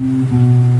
Mm-hmm.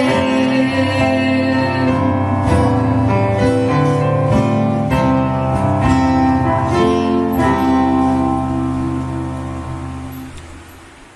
day.